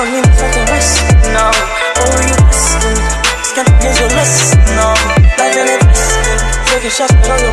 don't even fucking rest, no. Oh, you resting, scared to please you listen, no. Life ain't a blessing, taking shots, but all you